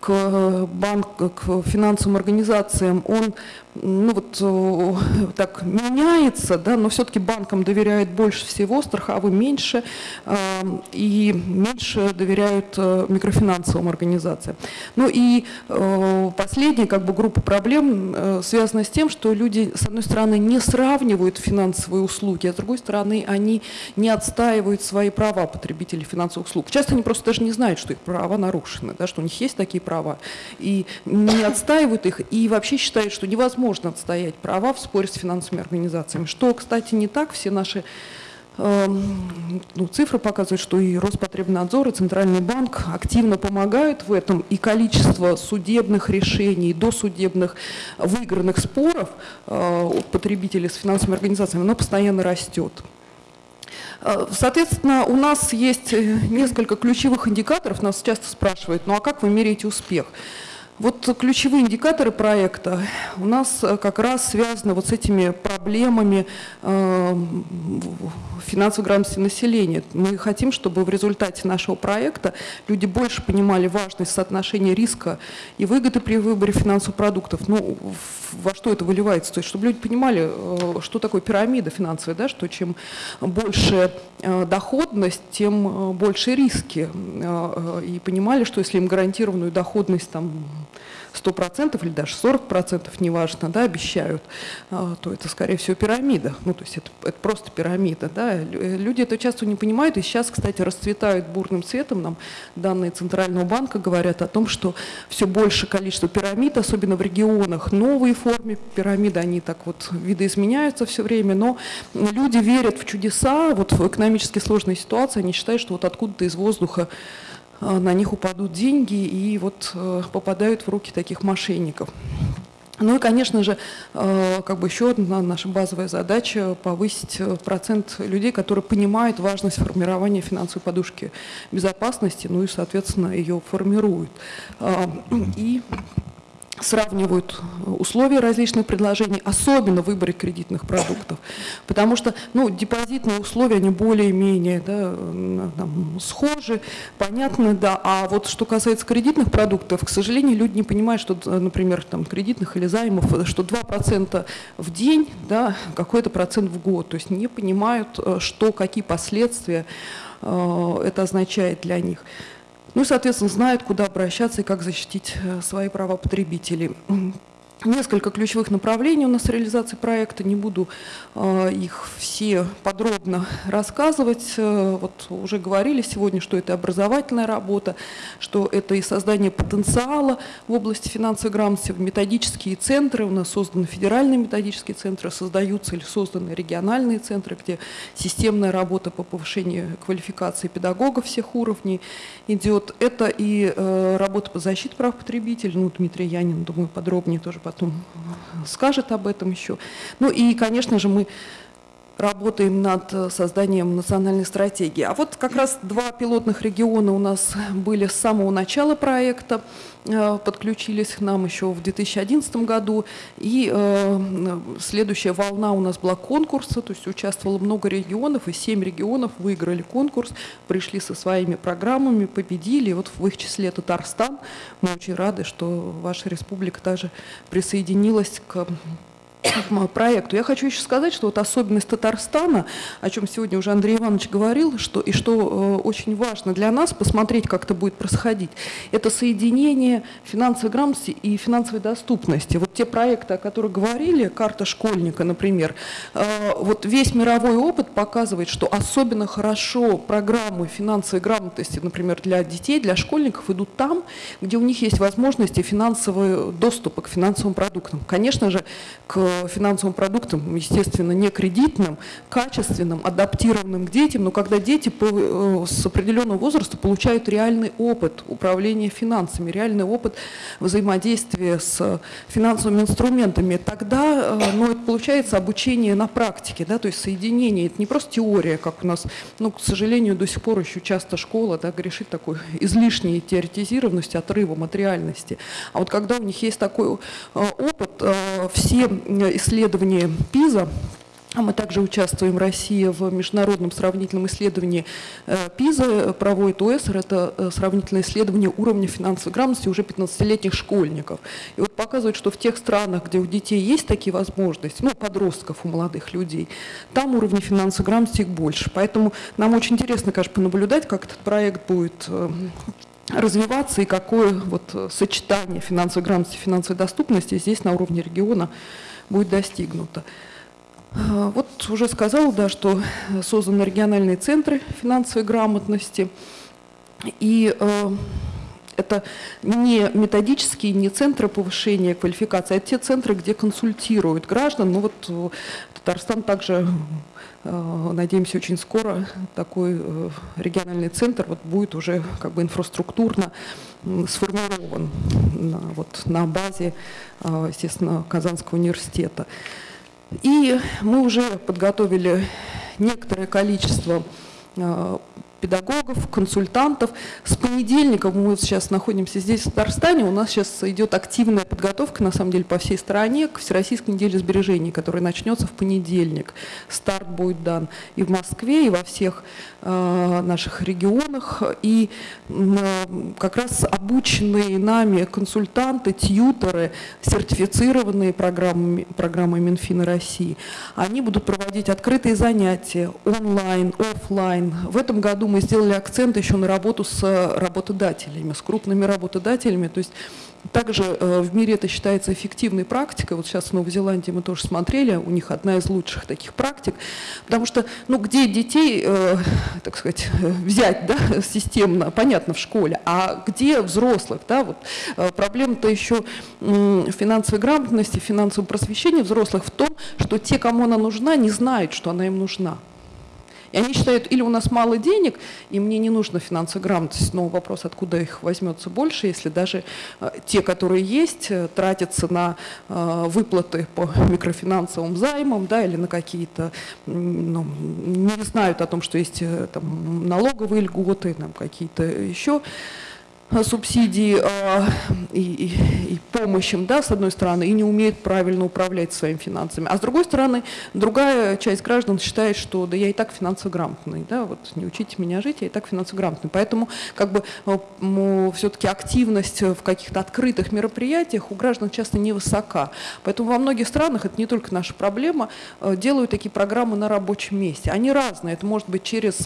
к, банк, к финансовым организациям, он ну вот э, [LAUGHS] так меняется, да, но все-таки банкам доверяют больше всего, страховым меньше, э, и меньше доверяют микрофинансовым организациям. Ну и последняя как бы группа проблем э, связано с тем, что люди, с одной стороны, не сравнивают финансовые услуги, а с другой стороны, они не отстаивают свои права потребителей финансовых услуг. Часто они просто даже не знают, что их права нарушены, да, что у них есть такие права, и не отстаивают их, и вообще считают, что невозможно отстоять права в споре с финансовыми организациями. Что, кстати, не так. Все наши Эм, ну, цифры показывают, что и Роспотребнадзор, и Центральный банк активно помогают в этом, и количество судебных решений, досудебных выигранных споров э, от потребителей с финансовыми организациями, оно постоянно растет. Э, соответственно, у нас есть э, несколько ключевых индикаторов, нас часто спрашивают, ну а как вы меряете успех? Вот ключевые индикаторы проекта у нас э, как раз связаны вот с этими проблемами э, финансовой грамотности населения. Мы хотим, чтобы в результате нашего проекта люди больше понимали важность соотношения риска и выгоды при выборе финансовых продуктов. Ну, во что это выливается? То есть, чтобы люди понимали, э, что такое пирамида финансовая, да, что чем больше доходность, тем больше риски. И понимали, что если им гарантированную доходность там 100% или даже 40%, неважно, да, обещают, а, то это, скорее всего, пирамида. Ну, то есть это, это просто пирамида. Да. Люди это часто не понимают, и сейчас, кстати, расцветают бурным цветом. Нам данные Центрального банка говорят о том, что все больше количество пирамид, особенно в регионах, новые формы пирамиды, они так вот видоизменяются все время, но люди верят в чудеса, вот в экономически сложной ситуации, они считают, что вот откуда-то из воздуха Э, на них упадут деньги и вот э, попадают в руки таких мошенников. Ну и, конечно же, э, как бы еще одна наша базовая задача – повысить процент людей, которые понимают важность формирования финансовой подушки безопасности, ну и, соответственно, ее формируют. И сравнивают условия различных предложений, особенно в выборе кредитных продуктов. Потому что ну, депозитные условия, они более-менее да, схожи, понятны, да. А вот что касается кредитных продуктов, к сожалению, люди не понимают, что, например, там, кредитных или займов, что 2% в день, да, какой-то процент в год. То есть не понимают, э, что, какие последствия э, это означает для них. Ну и, соответственно, знают, куда обращаться и как защитить э, свои права потребителей. Несколько ключевых направлений у нас реализации проекта, не буду э, их все подробно рассказывать. Э, вот уже говорили сегодня, что это образовательная работа, что это и создание потенциала в области финансовой грамотности, методические центры, у нас созданы федеральные методические центры, создаются или созданы региональные центры, где системная работа по повышению квалификации педагогов всех уровней идет. Это и э, работа по защите прав потребителей, ну, Дмитрий Янин, думаю, подробнее тоже потом скажет об этом еще. Ну и, конечно же, мы работаем над э, созданием национальной стратегии. А вот как раз два пилотных региона у нас были с самого начала проекта, э, подключились к нам еще в 2011 году. И э, следующая волна у нас была конкурса, то есть участвовало много регионов, и семь регионов выиграли конкурс, пришли со своими программами, победили. И вот в их числе Татарстан. Мы очень рады, что ваша республика также присоединилась к проекту. Я хочу еще сказать, что вот особенность Татарстана, о чем сегодня уже Андрей Иванович говорил, что, и что э, очень важно для нас посмотреть, как это будет происходить, это соединение финансовой грамотности и финансовой доступности. Вот те проекты, о которых говорили, карта школьника, например, э, вот весь мировой опыт показывает, что особенно хорошо программы финансовой грамотности, например, для детей, для школьников идут там, где у них есть возможности финансового доступа к финансовым продуктам. Конечно же, к финансовым продуктом, естественно, не кредитным, качественным, адаптированным к детям, но когда дети э, с определенного возраста получают реальный опыт управления финансами, реальный опыт взаимодействия с финансовыми инструментами, тогда ну, это получается обучение на практике, да, то есть соединение, это не просто теория, как у нас, ну, к сожалению, до сих пор еще часто школа да, грешит такой [LAUGHS] излишней теоретизированностью, отрывом от реальности. А вот когда у них есть такой э, опыт, э, все исследования ПИЗа, а мы также участвуем, Россия, в международном сравнительном исследовании э, ПИЗа, проводит ОСР, это сравнительное исследование уровня финансовой грамотности уже 15-летних школьников. И вот показывает, что в тех странах, где у детей есть такие возможности, ну, подростков, у молодых людей, там уровень финансовой грамотности их больше. Поэтому нам очень интересно, конечно, понаблюдать, как этот проект будет развиваться и какое вот сочетание финансовой грамотности и финансовой доступности здесь на уровне региона будет достигнуто. А, вот уже сказала, да, что созданы региональные центры финансовой грамотности. И э, это не методические, не центры повышения квалификации, а те центры, где консультируют граждан. Ну вот э, Татарстан также Э, надеемся, очень скоро такой э, региональный центр вот будет уже как бы инфраструктурно сформирован на, вот, на базе, э, естественно, Казанского университета. И мы уже подготовили некоторое количество педагогов, консультантов. С понедельника, мы сейчас находимся здесь, в Татарстане, у нас сейчас идет активная подготовка, на самом деле, по всей стране к Всероссийской неделе сбережений, которая начнется в понедельник. Старт будет дан и в Москве, и во всех э, наших регионах. И э, как раз обученные нами консультанты, тьюторы, сертифицированные программами, программой Минфина России, они будут проводить открытые занятия онлайн, офлайн. В этом году мы сделали акцент еще на работу с работодателями, с крупными работодателями. То есть также э, в мире это считается эффективной практикой. Вот сейчас в Новой Зеландии мы тоже смотрели, у них одна из лучших таких практик. Потому что, ну, где детей, э, так сказать, взять, да, [LAUGHS] системно, понятно, в школе, а где взрослых, да, вот э, проблема-то еще э, финансовой грамотности, финансового просвещения взрослых в том, что те, кому она нужна, не знают, что она им нужна. И они считают, или у нас мало денег, и мне не нужна финансовая грамотность, но вопрос, откуда их возьмется больше, если даже э, те, которые есть, э, тратятся на э, выплаты по микрофинансовым займам, да, или на какие-то, ну, не знают о том, что есть там, налоговые льготы, там, какие-то еще субсидии э, и, и, и помощь да, с одной стороны, и не умеют правильно управлять своими финансами. А с другой стороны, другая часть граждан считает, что да я и так финансово да, вот не учите меня жить, я и так финансово. Поэтому как бы э, все-таки активность в каких-то открытых мероприятиях у граждан часто невысока. Поэтому во многих странах, это не только наша проблема, э, делают такие программы на рабочем месте. Они разные, это может быть через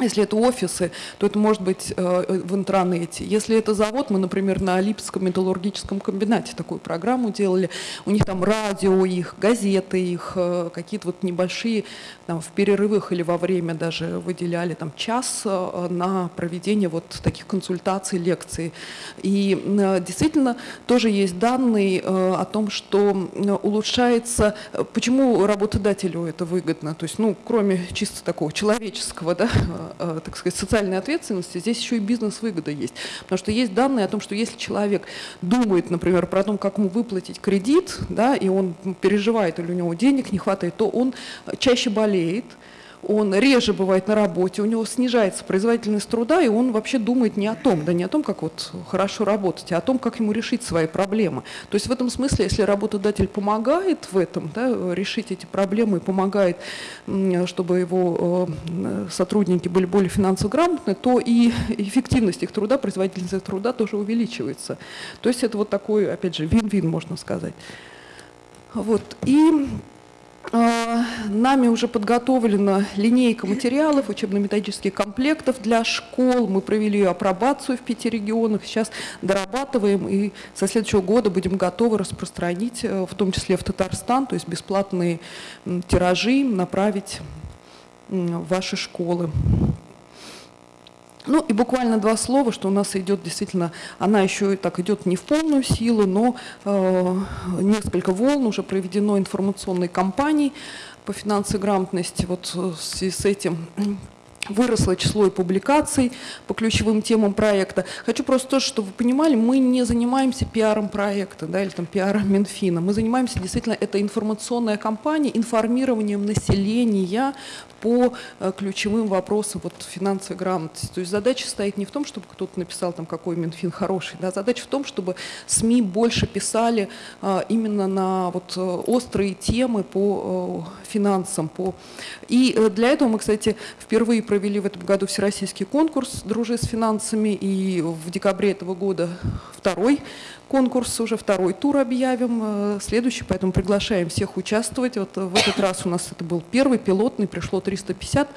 если это офисы, то это может быть э, в интернете. Если это завод, мы, например, на Липецком металлургическом комбинате такую программу делали. У них там радио их, газеты их, э, какие-то вот небольшие, там, в перерывах или во время даже выделяли там час э, на проведение вот таких консультаций, лекций. И э, действительно тоже есть данные э, о том, что э, улучшается, э, почему работодателю это выгодно. То есть, ну, кроме чисто такого человеческого, да, Э, [LAUGHS] так сказать, социальной ответственности, здесь еще и бизнес-выгода есть. Потому что есть данные о том, что если человек думает, например, про то, как ему выплатить кредит, да, и он переживает, или у него денег не хватает, то он чаще болеет, он реже бывает на работе, у него снижается производительность труда, и он вообще думает не о том, да не о том, как вот хорошо работать, а о том, как ему решить свои проблемы. То есть в этом смысле, если работодатель помогает в этом, да, решить эти проблемы, помогает, чтобы его э, сотрудники были более финансово грамотны, то и эффективность их труда, производительность их труда тоже увеличивается. То есть это вот такой, опять же, вин-вин, можно сказать. Вот. И нами уже подготовлена линейка материалов, учебно-методических комплектов для школ. Мы провели апробацию в пяти регионах. Сейчас дорабатываем и со следующего года будем готовы распространить, э, в том числе в Татарстан, то есть бесплатные тиражи направить в ваши школы. Ну и буквально два слова, что у нас идет действительно, она еще и так идет не в полную силу, но э, несколько волн уже проведено информационной кампании по финансовой грамотности. Вот э, в связи с этим выросло число и публикаций по ключевым темам проекта. Хочу просто тоже, чтобы вы понимали, мы не занимаемся пиаром проекта да, или там пиаром Минфина. Мы занимаемся действительно, это информационная кампания, информированием населения по э, ключевым вопросам вот, финансовой грамотности. То есть задача стоит не в том, чтобы кто-то написал, там, какой Минфин хороший, да, задача в том, чтобы СМИ больше писали а, именно на вот, э, острые темы по а, финансам. По... И для этого мы, кстати, впервые в этом году всероссийский конкурс «Дружи с финансами», и в декабре этого года второй конкурс, уже второй тур объявим, э, следующий, поэтому приглашаем всех участвовать. Вот в этот раз у нас это был первый пилотный, пришло 350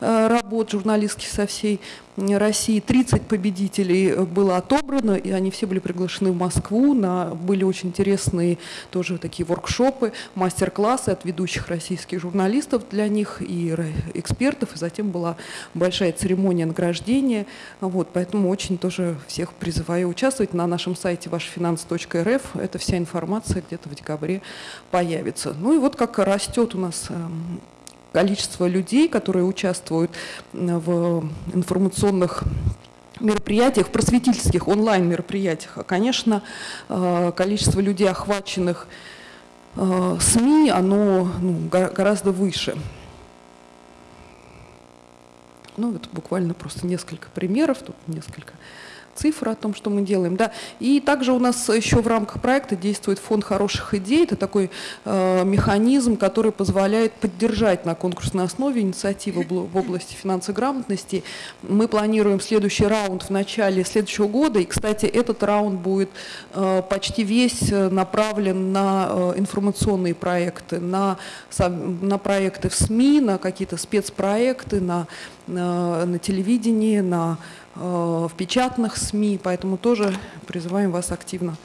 э, работ журналистских со всей России. 30 победителей было отобрано, и они все были приглашены в Москву. На, были очень интересные тоже такие воркшопы, мастер-классы от ведущих российских журналистов для них и экспертов. И затем была большая церемония награждения. Вот, поэтому очень тоже всех призываю участвовать. На нашем сайте вашфинанс.рф эта вся информация где-то в декабре появится. Ну и вот как растет у нас эм, количество людей, которые участвуют в информационных мероприятиях, просветительских онлайн-мероприятиях. А, конечно, э, количество людей, охваченных э, СМИ, оно ну, гораздо выше. Ну, вот буквально просто несколько примеров, тут несколько цифры о том, что мы делаем. Да. И также у нас еще в рамках проекта действует фонд хороших идей. Это такой э, механизм, который позволяет поддержать на конкурсной основе инициативы в области финансовой грамотности. Мы планируем следующий раунд в начале следующего года. И, кстати, этот раунд будет э, почти весь э, направлен на э, информационные проекты, на, на проекты в СМИ, на какие-то спецпроекты, на, на, на телевидении, на Э, в печатных СМИ, поэтому тоже призываем вас активно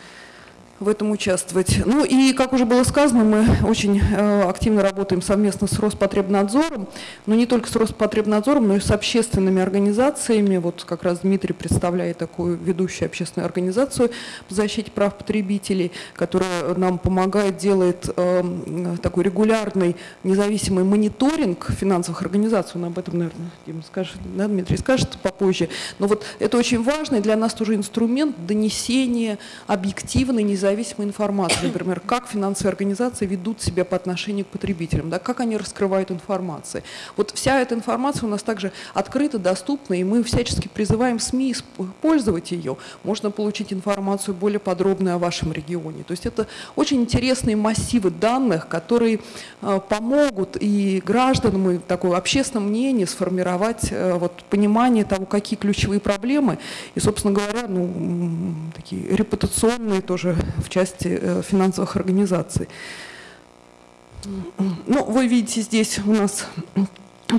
в этом участвовать. Ну и, как уже было сказано, мы очень э, активно работаем совместно с Роспотребнадзором, но не только с Роспотребнадзором, но и с общественными организациями. Вот как раз Дмитрий представляет такую ведущую общественную организацию по защите прав потребителей, которая нам помогает, делает э, такой регулярный независимый мониторинг финансовых организаций. Он об этом, наверное, Дима скажет, да, Дмитрий скажет попозже. Но вот это очень важный для нас тоже инструмент донесения объективной, независимой независимой информации, например, как финансовые организации ведут себя по отношению к потребителям, да, как они раскрывают информацию. Вот вся эта информация у нас также открыта, доступна, и мы всячески призываем СМИ использовать ее. Можно получить информацию более подробную о вашем регионе. То есть это очень интересные массивы данных, которые э, помогут и гражданам, и такое общественное мнение сформировать э, вот, понимание того, какие ключевые проблемы, и, собственно говоря, ну, такие репутационные тоже в части э, финансовых организаций. Ну, вы видите здесь у нас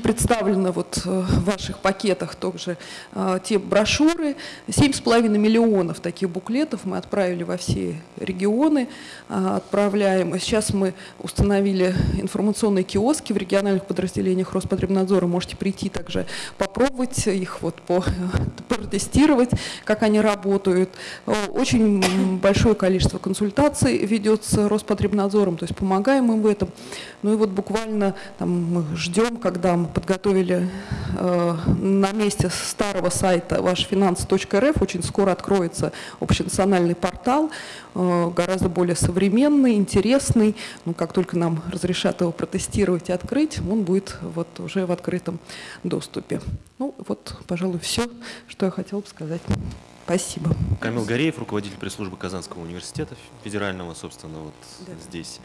представлены вот э, в ваших пакетах тоже э, те брошюры. 7,5 миллионов таких буклетов мы отправили во все регионы, э, отправляем. Сейчас мы установили информационные киоски в региональных подразделениях Роспотребнадзора. Можете прийти также попробовать их, вот, по, [LAUGHS] протестировать, как они работают. Очень большое количество консультаций ведется Роспотребнадзором, то есть помогаем им в этом. Ну и вот буквально там, мы ждем, когда подготовили э, на месте старого сайта вашфинансы.рф. Очень скоро откроется общенациональный портал, э, гораздо более современный, интересный. Ну, как только нам разрешат его протестировать и открыть, он будет вот уже в открытом доступе. Ну вот, пожалуй, все, что я хотела бы сказать. Спасибо. Камил Гореев, руководитель пресс-службы Казанского университета федерального, собственно, вот да. здесь.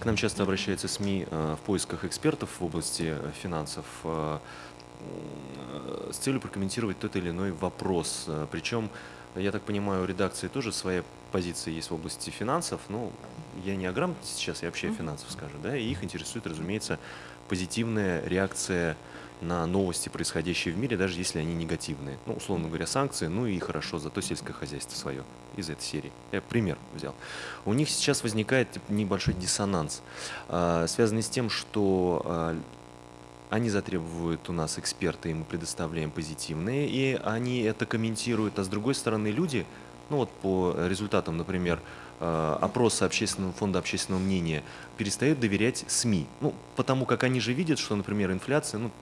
К нам часто обращаются СМИ э, в поисках экспертов в области э, финансов э, с целью прокомментировать тот или иной вопрос. Причем, я так понимаю, у редакции тоже своя позиция есть в области финансов. Ну, я не о грамотности сейчас, я вообще о финансах скажу, да, и их интересует, разумеется, позитивная реакция на новости, происходящие в мире, даже если они негативные. Ну, условно говоря, санкции, ну и хорошо, зато сельское хозяйство свое из этой серии. Я пример взял. У них сейчас возникает небольшой диссонанс, а, связанный с тем, что а, они затребуют у нас эксперты, и мы предоставляем позитивные, и они это комментируют. А с другой стороны, люди, ну вот по результатам, например, э, опроса общественного фонда общественного мнения, перестают доверять СМИ. Ну, потому как они же видят, что, например, инфляция, ну,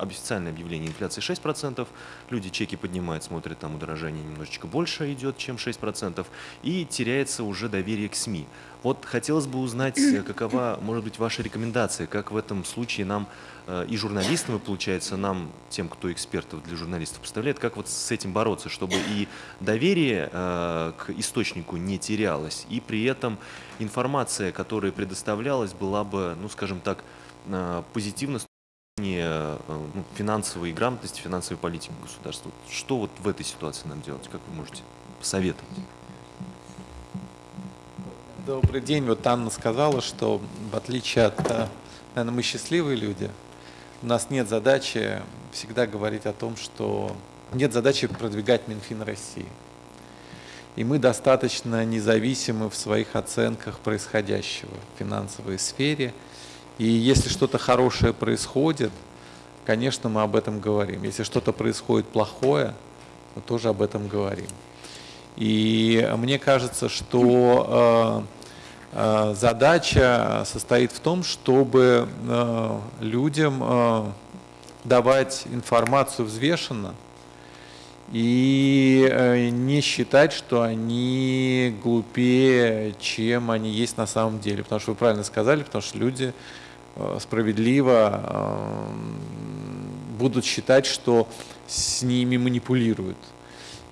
официальное объявление инфляции 6%, люди чеки поднимают, смотрят, там удорожание немножечко больше идет, чем 6%, и теряется уже доверие к СМИ. Вот хотелось бы узнать, э, [COUGHS] какова может быть ваша рекомендация, как в этом случае нам э, и журналистам, и получается нам, тем, кто экспертов для журналистов представляет, как вот с этим бороться, чтобы и доверие э, к источнику не терялось, и при этом информация, которая предоставлялась, была бы, ну скажем так, позитивно зрения, э, ну, финансовой грамотности, финансовой политики государства. Что вот в этой ситуации нам делать, как вы можете посоветовать? Добрый день. Вот Анна сказала, что в отличие от, э, наверное, мы счастливые люди, у нас нет задачи всегда говорить о том, что нет задачи продвигать Минфин России. И мы достаточно независимы в своих оценках происходящего в финансовой сфере. И если что-то хорошее происходит, конечно, мы об этом говорим. Если что-то происходит плохое, мы тоже об этом говорим. И мне кажется, что э, э, задача состоит в том, чтобы э, людям э, давать информацию взвешенно и э, не считать, что они глупее, чем они есть на самом деле. Потому что вы правильно сказали, потому что люди справедливо э, будут считать, что с ними манипулируют.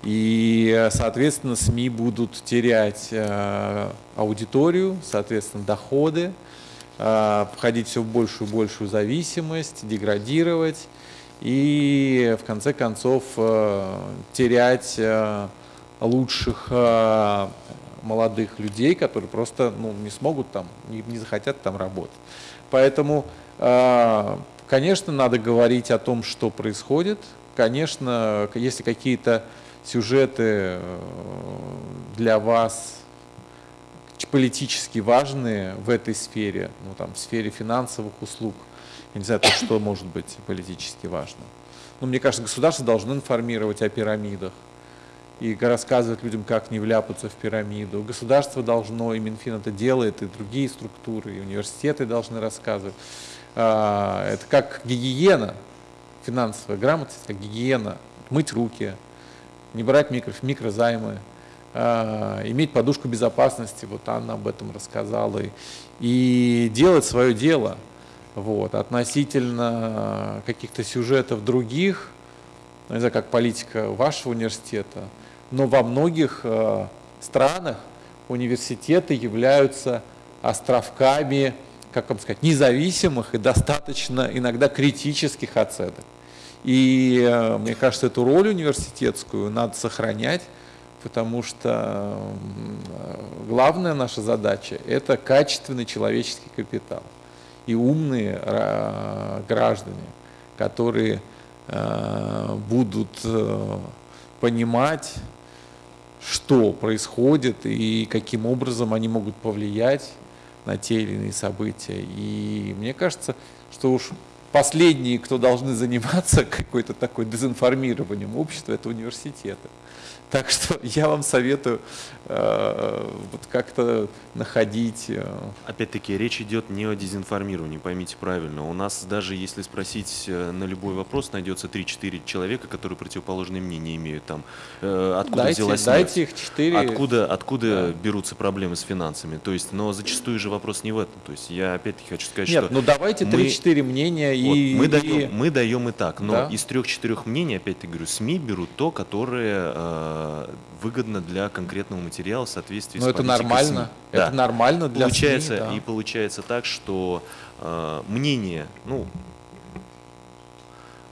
И, э, соответственно, СМИ будут терять э, аудиторию, соответственно, доходы, э, входить все в большую и большую зависимость, деградировать и, в конце концов, э, терять э, лучших э, молодых людей, которые просто ну, не смогут там, не захотят там работать. Поэтому, э, конечно, надо говорить о том, что происходит. Конечно, если какие-то сюжеты э, для вас политически важные в этой сфере, ну там в сфере финансовых услуг, я не знаю, то, что может быть политически важно. Но мне кажется, государство должно информировать о пирамидах и рассказывать людям, как не вляпаться в пирамиду. Государство должно, и Минфин это делает, и другие структуры, и университеты должны рассказывать. А, Это как гигиена, финансовая грамотность, как гигиена, мыть руки, не брать микро, микрозаймы, а, иметь подушку безопасности, вот Анна об этом рассказала, и, и делать свое дело. Вот, относительно каких-то сюжетов других, ну, не знаю, как политика вашего университета, но во многих э, странах университеты являются островками, как вам сказать, независимых и достаточно иногда критических оценок. И э, мне кажется, эту роль университетскую надо сохранять, потому что главная наша задача – это качественный человеческий капитал и умные э, граждане, которые будут понимать, что происходит и каким образом они могут повлиять на те или иные события. И мне кажется, что уж последние, кто должны заниматься [LAUGHS] какой-то такой дезинформированием общества, это университеты. Так что [LAUGHS] я вам советую э, вот как-то находить э, Опять-таки, речь идет не о дезинформировании, поймите правильно. У нас даже если спросить э, на любой вопрос, найдется 3-4 человека, которые противоположные мнения имеют. Там, э, откуда дайте, взялась дайте их четыре. Откуда, откуда Да. берутся проблемы с финансами? То есть, но зачастую же вопрос не в этом. То есть, я опять-таки хочу сказать, Нет, что ну давайте мы- 3-4 мнения вот, и... мы, и- даем, мы даем и так, но Да. из трех-четырех мнений, опять-таки говорю, СМИ берут то, которое э, выгодно для конкретного материала в соответствии Но с это нормально. СМИ. Это Да. нормально для получается, СМИ, да. И получается так, что э, мнение, ну,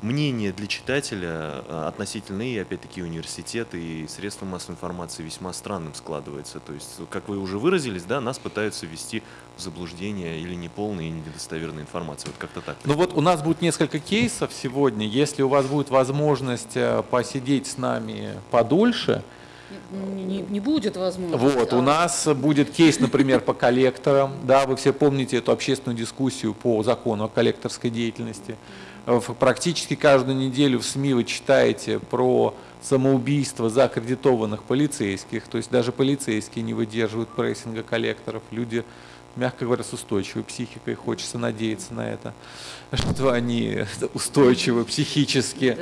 мнение для читателя э, относительно и, опять-таки, университеты и средства массовой информации весьма странным складывается. То есть, как вы уже выразились, да, нас пытаются ввести в заблуждение или неполной, или недостоверной информации. Вот как-то так. Ну вот у нас будет несколько кейсов сегодня. Если у вас будет возможность э, посидеть с нами подольше, Не, не- не будет возможности. Вот, у а нас будет кейс, например, по коллекторам. Да, вы все помните эту общественную дискуссию по закону о коллекторской деятельности. В- Практически каждую неделю в СМИ вы читаете про самоубийство закредитованных полицейских. То есть даже полицейские не выдерживают прессинга коллекторов. Люди, мягко говоря, с устойчивой психикой. Хочется надеяться на это, [LAUGHS] что они устойчивы психически.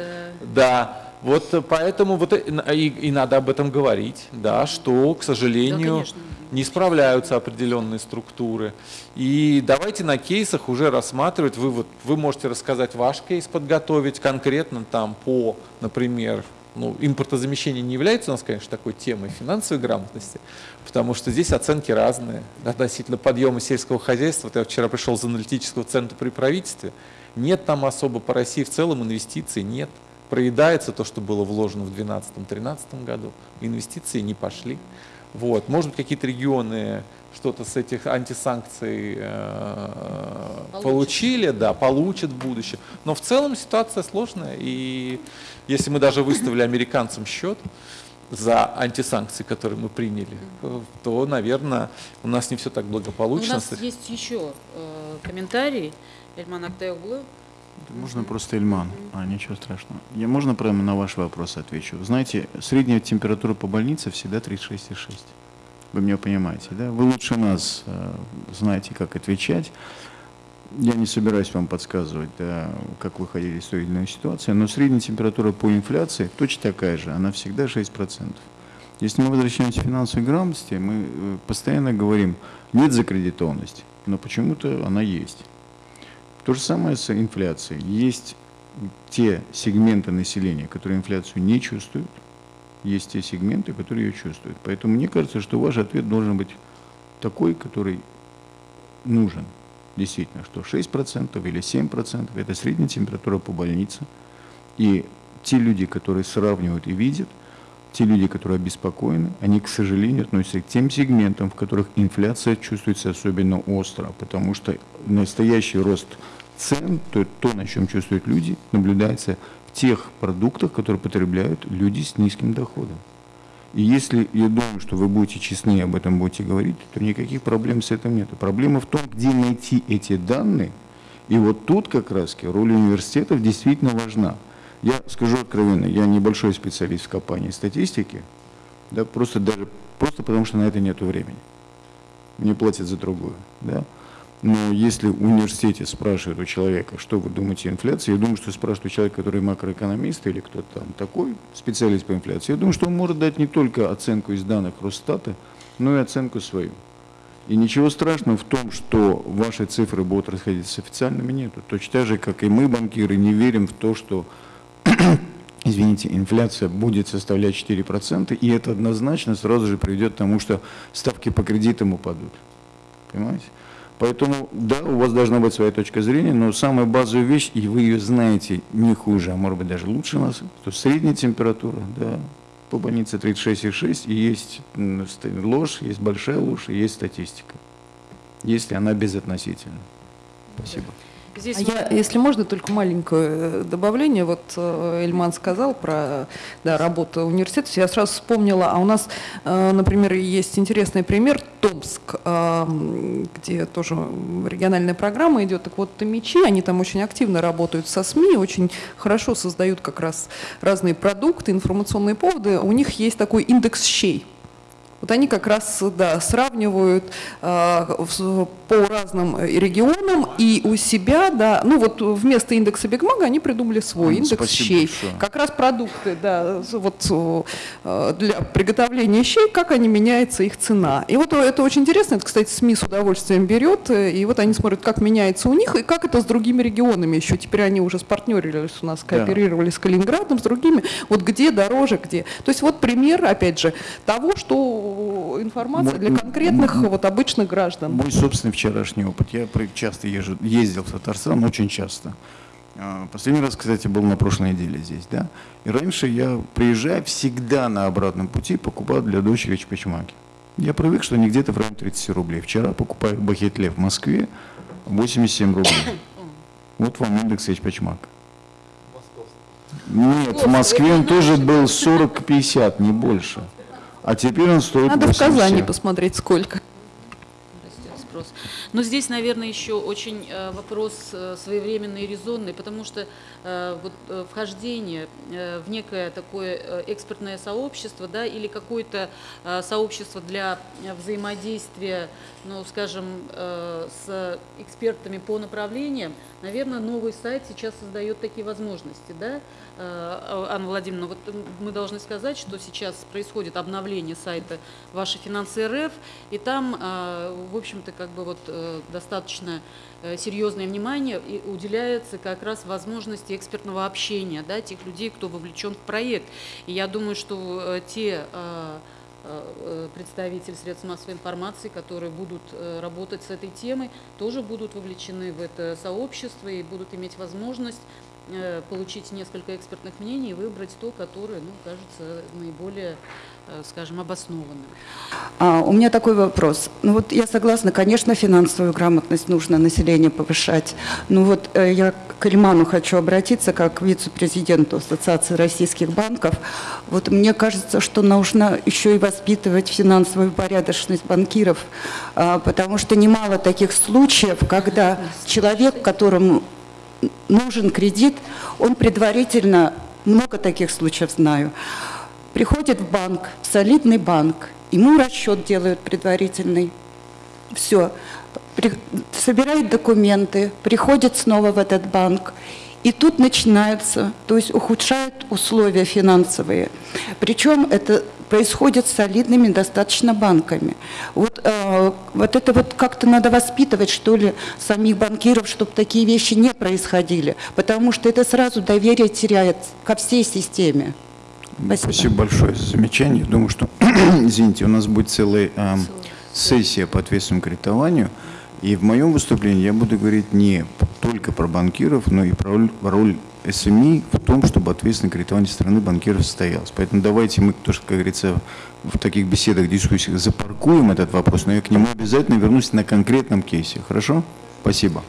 Да. Вот э, поэтому вот и, и надо об этом говорить, да, что, к сожалению, конечно. не справляются определенные структуры. И давайте на кейсах уже рассматривать. Вы, вот, вы можете рассказать ваш кейс, подготовить конкретно там по, например, ну, импортозамещение не является у нас, конечно, такой темой финансовой грамотности, потому что здесь оценки разные относительно подъема сельского хозяйства. Вот я вчера пришел из аналитического центра при правительстве. Нет там особо по России в целом инвестиций, нет. Проедается то, что было вложено в 2012-2013 году. Инвестиции не пошли. Вот. Может быть, какие-то регионы что-то с этих антисанкций э, получили, да, получат в будущем. Но в целом ситуация сложная. И если мы даже выставили [LAUGHS] американцам счет за антисанкции, которые мы приняли, э, то, наверное, у нас не все так У благополучно. нас есть еще э, комментарий. Эльман Актайоглу. Можно просто Ильман, а ничего страшного. Я можно прямо на ваш вопрос отвечу? Знаете, средняя температура по больнице всегда 36,6. Вы меня понимаете, да? Вы лучше нас э, знаете, как отвечать. Я не собираюсь вам подсказывать, да, как выходили из той или иной ситуации, но средняя температура по инфляции точно такая же, она всегда 6%. Если мы возвращаемся к финансовой грамотности, мы э, постоянно говорим, нет закредитованности, но почему-то она есть. То же самое с инфляцией. Есть те сегменты населения, которые инфляцию не чувствуют, есть те сегменты, которые ее чувствуют. Поэтому мне кажется, что ваш ответ должен быть такой, который нужен. Действительно, что 6% или 7% – это средняя температура по больнице. И те люди, которые сравнивают и видят, те люди, которые обеспокоены, они, к сожалению, относятся к тем сегментам, в которых инфляция чувствуется особенно остро, потому что настоящий рост цен, то, то, на чем чувствуют люди, наблюдается в тех продуктах, которые потребляют люди с низким доходом. И если я думаю, что вы будете честны и об этом будете говорить, то никаких проблем с этим нет. Проблема в том, где найти эти данные. И вот тут как раз роль университетов действительно важна. Я скажу откровенно, я небольшой специалист в копании статистики, да, просто даже просто потому, что на это нет времени. Мне платят за другое. Да? Но если в университете спрашивают у человека, что вы думаете о инфляции, я думаю, что спрашивают у человека, который макроэкономист или кто-то там такой, специалист по инфляции, я думаю, что он может дать не только оценку из данных Росстата, но и оценку свою. И ничего страшного в том, что ваши цифры будут расходиться с официальными, нету. Точно так же, как и мы, банкиры, не верим в то, что [CLEARS THROAT] извините, инфляция будет составлять 4%, и это однозначно сразу же приведет к тому, что ставки по кредитам упадут. Понимаете? Поэтому, да, у вас должна быть своя точка зрения, но самая базовая вещь, и вы ее знаете не хуже, а может быть даже лучше нас, что средняя температура, да, по больнице 36,6, и есть ложь, есть большая ложь, и есть статистика, если она безотносительна. Спасибо. Здесь А я, если можно, только маленькое э, добавление. Вот э, Эльман сказал про да, работу университета. Я сразу вспомнила, а у нас, э, например, есть интересный пример Томск, где тоже региональная программа идет. Так вот, Томичи, они там очень активно работают со СМИ, очень хорошо создают как раз разные продукты, информационные поводы. У них есть такой индекс щей. Вот они как раз да, сравнивают э, в- по разным э, регионам и у себя, да, ну вот вместо индекса Бигмага они придумали свой индекс спасибо щей. большое. Как раз продукты, да, вот э, для приготовления щей, как они меняется их цена. И вот это очень интересно, это, кстати, СМИ с удовольствием берет, э, и вот они смотрят, как меняется у них, и как это с другими регионами еще. Теперь они уже спартнерились у нас, Да. кооперировали с Калининградом, с другими. Вот где дороже, где. То есть вот пример, опять же, того, что информация Мо- для конкретных м- вот обычных граждан. Мой собственный вчерашний опыт. Я часто езжу, ездил в Татарстан, очень часто. А, Последний раз, кстати, был на прошлой неделе здесь, да. И раньше я, приезжая, всегда на обратном пути покупал для дочери чпачмаки. Я привык, что они где-то в районе 30 рублей. Вчера покупаю бахетле в Москве 87 рублей. Вот вам индекс чпачмака. Нет, в Москве он тоже был 40-50, не больше. А теперь он стоит Надо в Казани 87. посмотреть, сколько. растет спрос. Но здесь, наверное, еще очень э, вопрос э, своевременный и резонный, потому что э, вот, вхождение в некое такое экспертное сообщество, да, или какое-то сообщество для взаимодействия, ну, скажем, с экспертами по направлениям, наверное, новый сайт сейчас создает такие возможности, да, Э, Анна Владимировна, вот мы должны сказать, что сейчас происходит обновление сайта «Ваши финансы РФ», и там, в общем-то, как бы вот достаточно э, серьезное внимание уделяется как раз возможности экспертного общения, да, тех людей, кто вовлечен в проект. И я думаю, что э, те э, представители средств массовой информации, которые будут работать с этой темой, тоже будут вовлечены в это сообщество и будут иметь возможность получить несколько экспертных мнений и выбрать то, которое, ну, кажется наиболее, э, скажем, обоснованным. А, у меня такой вопрос. Ну вот я согласна, конечно, финансовую грамотность нужно население повышать. Ну вот э, я к Ильману хочу обратиться как вице-президенту Ассоциации российских банков. Вот мне кажется, что нужно еще и воспитывать финансовую порядочность банкиров, а, потому что немало таких случаев, когда человек, которому нужен кредит, он предварительно, много таких случаев знаю, приходит в банк, в солидный банк, ему расчет делают предварительный, все, собирает документы, приходит снова в этот банк, и тут начинается, то есть ухудшают условия финансовые. Причем это происходит с солидными достаточно банками. Вот, э, вот это вот как-то надо воспитывать, что ли, самих банкиров, чтобы такие вещи не происходили, потому что это сразу доверие теряет ко всей системе. Спасибо. Спасибо большое за замечание. Думаю, что, [CLEARS THROAT] извините, у нас будет целая эм, сессия по ответственному кредитованию. И в моем выступлении я буду говорить не только про банкиров, но и про роль, роль СМИ в том, чтобы ответственное кредитование страны банкиров состоялось. Поэтому давайте мы тоже, как говорится, в таких беседах, дискуссиях запаркуем этот вопрос, но я к нему обязательно вернусь на конкретном кейсе. Хорошо? Спасибо.